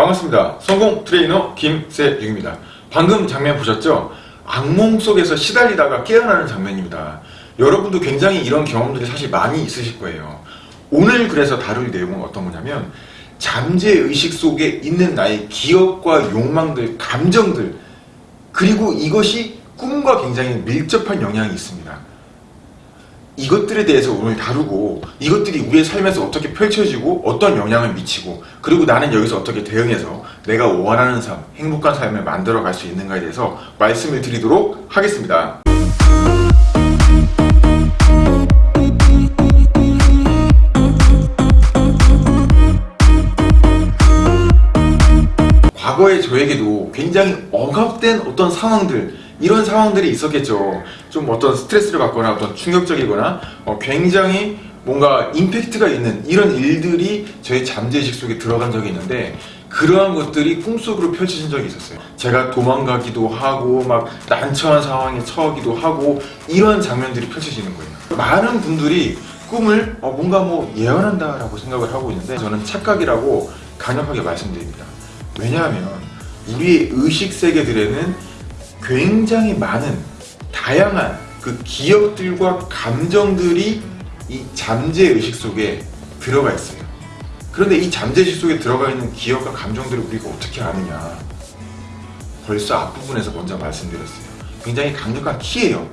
반갑습니다. 성공 트레이너 김세윤입니다. 방금 장면 보셨죠? 악몽 속에서 시달리다가 깨어나는 장면입니다. 여러분도 굉장히 이런 경험들이 사실 많이 있으실 거예요. 오늘 그래서 다룰 내용은 어떤 거냐면 잠재의식 속에 있는 나의 기억과 욕망들, 감정들 그리고 이것이 꿈과 굉장히 밀접한 영향이 있습니다. 이것들에 대해서 오늘 다루고 이것들이 우리의 삶에서 어떻게 펼쳐지고 어떤 영향을 미치고 그리고 나는 여기서 어떻게 대응해서 내가 원하는 삶, 행복한 삶을 만들어 갈 수 있는가에 대해서 말씀을 드리도록 하겠습니다. 과거의 저에게도 굉장히 억압된 어떤 상황들 이런 상황들이 있었겠죠 좀 어떤 스트레스를 받거나 어떤 충격적이거나 어, 굉장히 뭔가 임팩트가 있는 이런 일들이 저의 잠재의식 속에 들어간 적이 있는데 그러한 것들이 꿈속으로 펼쳐진 적이 있었어요. 제가 도망가기도 하고 막 난처한 상황에 처하기도 하고 이런 장면들이 펼쳐지는 거예요. 많은 분들이 꿈을 어, 뭔가 뭐 예언한다 라고 생각을 하고 있는데 저는 착각이라고 강력하게 말씀드립니다. 왜냐하면 우리의 의식 세계들에는 굉장히 많은 다양한 그 기억들과 감정들이 이 잠재의식 속에 들어가 있어요. 그런데 이 잠재의식 속에 들어가 있는 기억과 감정들을 우리가 어떻게 아느냐? 벌써 앞부분에서 먼저 말씀드렸어요. 굉장히 강력한 키예요.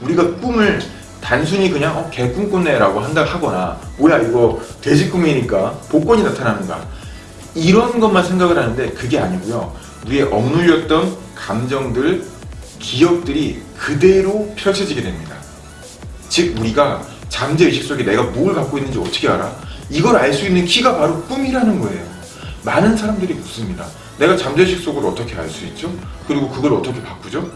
우리가 꿈을 단순히 그냥 어, 개 꿈 꿨네 라고 한다 하거나 뭐야 이거 돼지 꿈이니까 복권이 나타나는가. 이런 것만 생각을 하는데 그게 아니고요. 우리의 억눌렸던 감정들, 기억들이 그대로 펼쳐지게 됩니다 즉 우리가 잠재의식 속에 내가 뭘 갖고 있는지 어떻게 알아? 이걸 알 수 있는 키가 바로 꿈이라는 거예요 많은 사람들이 묻습니다 내가 잠재의식 속을 어떻게 알 수 있죠? 그리고 그걸 어떻게 바꾸죠?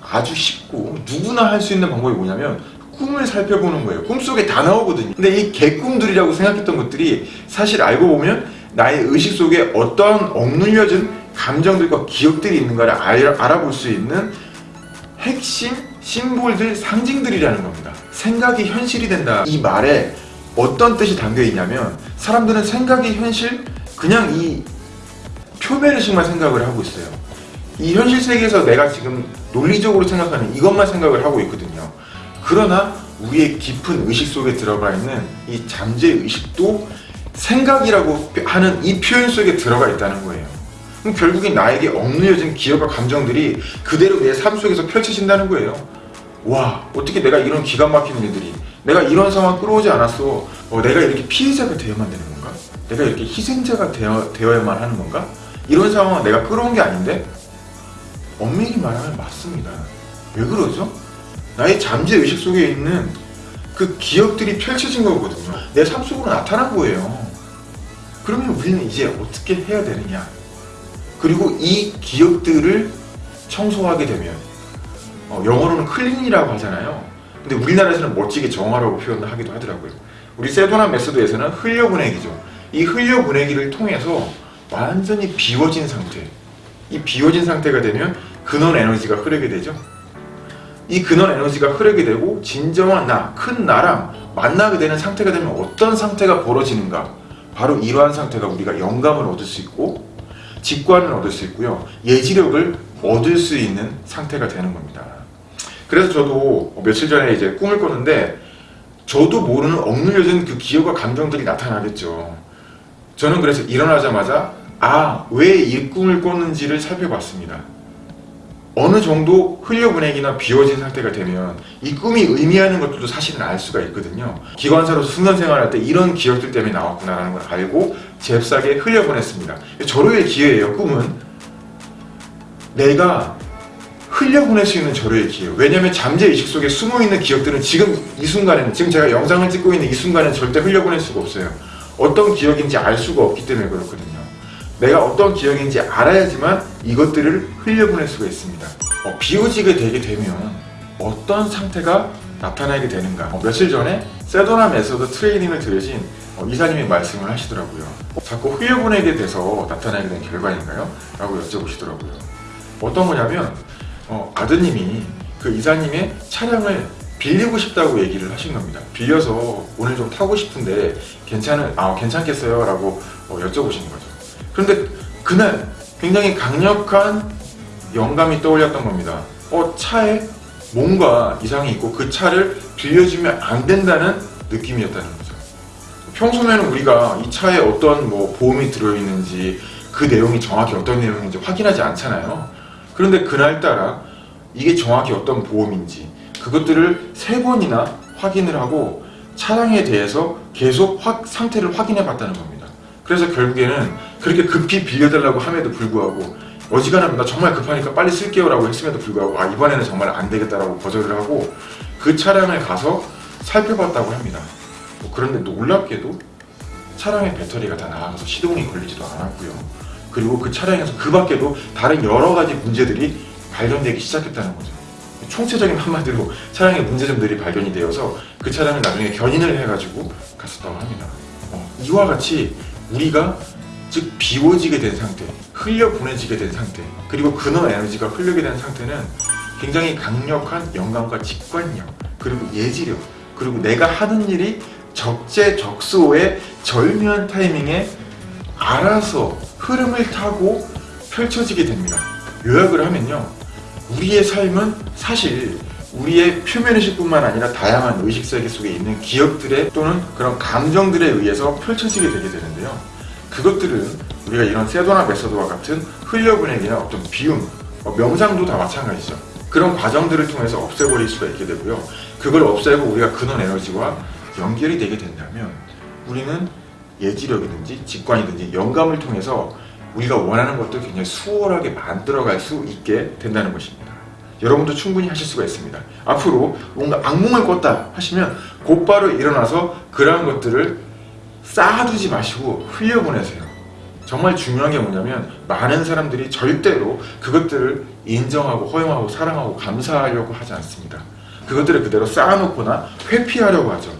아주 쉽고 누구나 할 수 있는 방법이 뭐냐면 꿈을 살펴보는 거예요 꿈속에 다 나오거든요 근데 이 개꿈들이라고 생각했던 것들이 사실 알고 보면 나의 의식 속에 어떠한 억눌려진 감정들과 기억들이 있는가를 알, 알아볼 수 있는 핵심 심볼들 상징들이라는 겁니다. 생각이 현실이 된다. 이 말에 어떤 뜻이 담겨 있냐면 사람들은 생각이 현실 그냥 이 표면의식만 생각을 하고 있어요. 이 현실 세계에서 내가 지금 논리적으로 생각하는 이것만 생각을 하고 있거든요. 그러나 우리의 깊은 의식 속에 들어가 있는 이 잠재의식도 생각이라고 하는 이 표현 속에 들어가 있다는 거예요 그럼 결국엔 나에게 억눌려진 기억과 감정들이 그대로 내 삶 속에서 펼쳐진다는 거예요 와 어떻게 내가 이런 기가 막히는 일들이 내가 이런 상황 끌어오지 않았어 어, 내가 이렇게 피해자가 되어야만 되는 건가? 내가 이렇게 희생자가 되어, 되어야만 하는 건가? 이런 상황은 내가 끌어온 게 아닌데? 엄밀히 말하면 맞습니다 왜 그러죠? 나의 잠재 의식 속에 있는 그 기억들이 펼쳐진 거거든요 내 삶 속으로 나타난 거예요 그러면 우리는 이제 어떻게 해야 되느냐 그리고 이 기억들을 청소하게 되면 어, 영어로는 clean이라고 하잖아요. 근데 우리나라에서는 멋지게 정화라고 표현을 하기도 하더라고요. 우리 Sedona Method에서는 흘려보내기죠. 이 흘려보내기를 통해서 완전히 비워진 상태 이 비워진 상태가 되면 근원 에너지가 흐르게 되죠. 이 근원 에너지가 흐르게 되고 진정한 나, 큰 나랑 만나게 되는 상태가 되면 어떤 상태가 벌어지는가? 바로 이러한 상태가 우리가 영감을 얻을 수 있고 직관을 얻을 수 있고요. 예지력을 얻을 수 있는 상태가 되는 겁니다. 그래서 저도 며칠 전에 이제 꿈을 꿨는데 저도 모르는 억눌려진 그 기억과 감정들이 나타나겠죠. 저는 그래서 일어나자마자 아 왜 이 꿈을 꿨는지를 살펴봤습니다. 어느 정도 흘려보내기나 비워진 상태가 되면 이 꿈이 의미하는 것들도 사실은 알 수가 있거든요. 기관사로서 승선생활할 때 이런 기억들 때문에 나왔구나 라는 걸 알고 잽싸게 흘려보냈습니다. 절호의 기회예요 꿈은. 내가 흘려보낼 수 있는 절호의 기회. 왜냐면 잠재의식 속에 숨어있는 기억들은 지금 이 순간에는 지금 제가 영상을 찍고 있는 이 순간에는 절대 흘려보낼 수가 없어요. 어떤 기억인지 알 수가 없기 때문에 그렇거든요. 내가 어떤 기억인지 알아야지만 이것들을 흘려보낼 수가 있습니다. 어, 비워지게 되게 되면 어떤 상태가 나타나게 되는가. 어, 며칠 전에 Sedona Method 트레이닝을 들으신 어, 이사님이 말씀을 하시더라고요 어, 자꾸 흘려보내게 돼서 나타나게 된 결과인가요? 라고 여쭤보시더라고요 어떤 거냐면 어, 아드님이 그 이사님의 차량을 빌리고 싶다고 얘기를 하신 겁니다 빌려서 오늘 좀 타고 싶은데 괜찮은, 아, 괜찮겠어요? 라고 어, 여쭤보시는 거죠 그런데 그날 굉장히 강력한 영감이 떠올렸던 겁니다. 어, 차에 뭔가 이상이 있고 그 차를 빌려주면 안 된다는 느낌이었다는. 평소에는 우리가 이 차에 어떤 뭐 보험이 들어있는지 그 내용이 정확히 어떤 내용인지 확인하지 않잖아요. 그런데 그날따라 이게 정확히 어떤 보험인지 그것들을 세 번이나 확인을 하고 차량에 대해서 계속 확- 상태를 확인해 봤다는 겁니다. 그래서 결국에는 그렇게 급히 빌려달라고 함에도 불구하고 어지간하면 나 정말 급하니까 빨리 쓸게요 라고 했음에도 불구하고 아 이번에는 정말 안 되겠다라고 거절을 하고 그 차량을 가서 살펴봤다고 합니다. 뭐 그런데 놀랍게도 차량의 배터리가 다 나가서 시동이 걸리지도 않았고요. 그리고 그 차량에서 그 밖에도 다른 여러 가지 문제들이 발견되기 시작했다는 거죠. 총체적인 한마디로 차량의 문제점들이 발견이 되어서 그 차량을 나중에 견인을 해가지고 갔었다고 합니다. 어, 이와 같이 우리가 즉 비워지게 된 상태, 흘려 보내지게 된 상태, 그리고 근원 에너지가 흘리게 된 상태는 굉장히 강력한 영감과 직관력, 그리고 예지력, 그리고 내가 하는 일이 적재적소의 절묘한 타이밍에 알아서 흐름을 타고 펼쳐지게 됩니다. 요약을 하면요. 우리의 삶은 사실 우리의 표면의식 뿐만 아니라 다양한 의식세계 속에 있는 기억들의 또는 그런 감정들에 의해서 펼쳐지게 되게 되는데요. 그것들은 우리가 이런 세도나 메서드와 같은 흘려보내기나 어떤 비움, 어, 명상도 다 마찬가지죠. 그런 과정들을 통해서 없애버릴 수가 있게 되고요. 그걸 없애고 우리가 근원 에너지와 연결이 되게 된다면 우리는 예지력이든지 직관이든지 영감을 통해서 우리가 원하는 것도 굉장히 수월하게 만들어갈 수 있게 된다는 것입니다. 여러분도 충분히 하실 수가 있습니다. 앞으로 뭔가 악몽을 꿨다 하시면 곧바로 일어나서 그러한 것들을 쌓아두지 마시고 흘려보내세요. 정말 중요한 게 뭐냐면 많은 사람들이 절대로 그것들을 인정하고 허용하고 사랑하고 감사하려고 하지 않습니다. 그것들을 그대로 쌓아놓거나 회피하려고 하죠.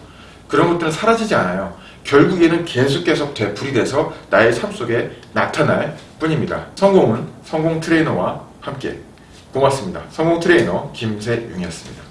그런 것들은 사라지지 않아요. 결국에는 계속 계속 되풀이 돼서 나의 삶 속에 나타날 뿐입니다. 성공은 성공 트레이너와 함께 고맙습니다. 성공 트레이너 김세윤이었습니다.